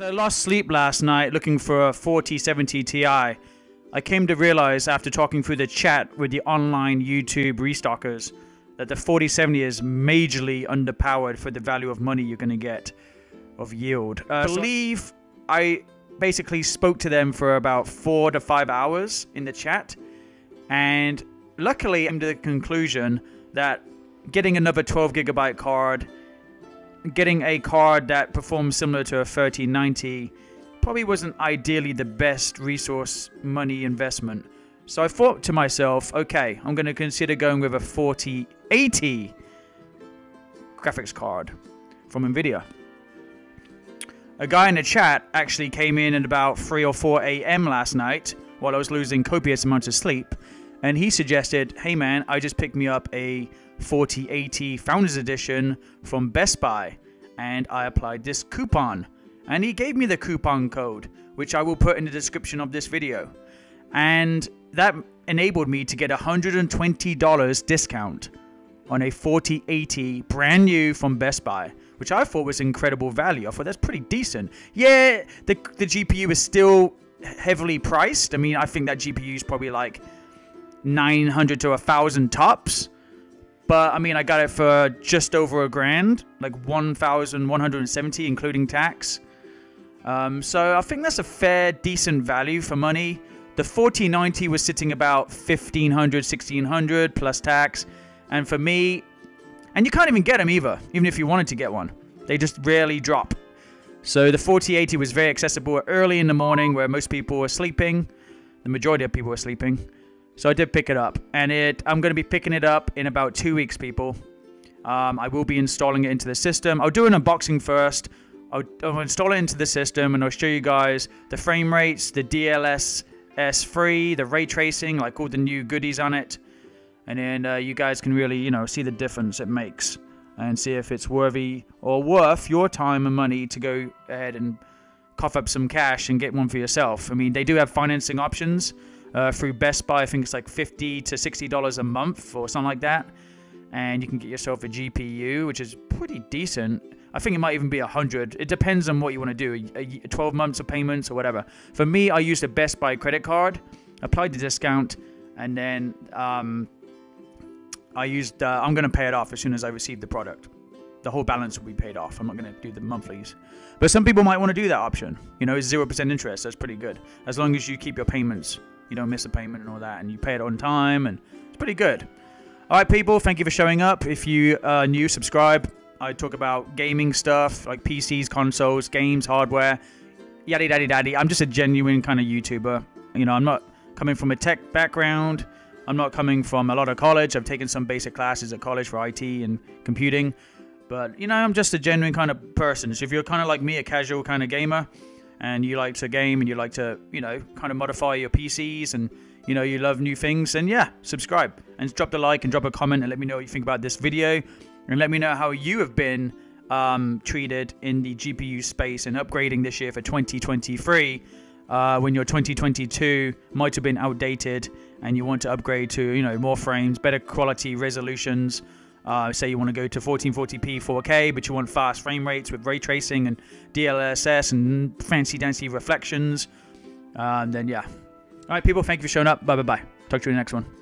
So I lost sleep last night looking for a 4070 Ti. I came to realize after talking through the chat with the online YouTube restockers that the 4070 is majorly underpowered for the value of money you're going to get of yield. Uh, I believe I basically spoke to them for about four to five hours in the chat, and luckily I came to the conclusion that getting another 12 gigabyte card getting a card that performs similar to a 3090 probably wasn't ideally the best resource money investment. So I thought to myself, okay, I'm going to consider going with a 4080 graphics card from Nvidia. A guy in the chat actually came in at about 3 or 4 a.m. last night while I was losing copious amounts of sleep, and he suggested, hey man, I just picked me up a 4080 Founders Edition from Best Buy, and I applied this coupon. And he gave me the coupon code, which I will put in the description of this video. And that enabled me to get a $120 discount on a 4080 brand new from Best Buy, which I thought was incredible value. I thought that's pretty decent. Yeah, the, the GPU is still heavily priced. I mean, I think that GPU is probably like 900 to a 1000 tops but I mean, I got it for just over a grand, like 1,170, including tax. Um, so I think that's a fair, decent value for money. The 4090 was sitting about 1,500, 1,600 plus tax. And for me, and you can't even get them either, even if you wanted to get one. They just rarely drop. So the 4080 was very accessible early in the morning where most people were sleeping. The majority of people were sleeping. So I did pick it up, and it I'm going to be picking it up in about two weeks, people. Um, I will be installing it into the system. I'll do an unboxing first. I'll, install it into the system, and I'll show you guys the frame rates, the DLSS free, the ray tracing, like all the new goodies on it, and then uh, you guys can really, you know, see the difference it makes, and see if it's worthy or worth your time and money to go ahead and cough up some cash and get one for yourself. I mean, they do have financing options uh, through Best Buy. I think it's like 50 to 60 dollars a month or something like that, and you can get yourself a GPU, which is pretty decent. I think it might even be a hundred. It depends on what you want to do, a, a 12 months of payments or whatever. For me, I used a Best Buy credit card, applied the discount, and then um, I used. Uh, I'm going to pay it off as soon as I receive the product. The whole balance will be paid off. I'm not going to do the monthlies. But some people might want to do that option. You know, it's 0% interest. That's pretty good. As long as you keep your payments you don't miss a payment and all that, and you pay it on time, and it's pretty good. All right, people, thank you for showing up. If you are new, subscribe. I talk about gaming stuff like PCs, consoles, games, hardware, yaddy daddy daddy. I'm just a genuine kind of YouTuber. You know, I'm not coming from a tech background. I'm not coming from a lot of college. I've taken some basic classes at college for IT and computing. But, you know, I'm just a genuine kind of person. So if you're kind of like me, a casual kind of gamer, and you like to game and you like to, you know, kind of modify your PCs and, you know, you love new things, and yeah, subscribe and drop the like and drop a comment and let me know what you think about this video and let me know how you have been um, treated in the GPU space and upgrading this year for 2023 uh, when your 2022 might have been outdated and you want to upgrade to, you know, more frames, better quality resolutions, uh, say you want to go to 1440p 4K, but you want fast frame rates with ray tracing and DLSS and fancy dancy reflections, um, then yeah. All right, people, thank you for showing up. Bye bye bye. Talk to you in the next one.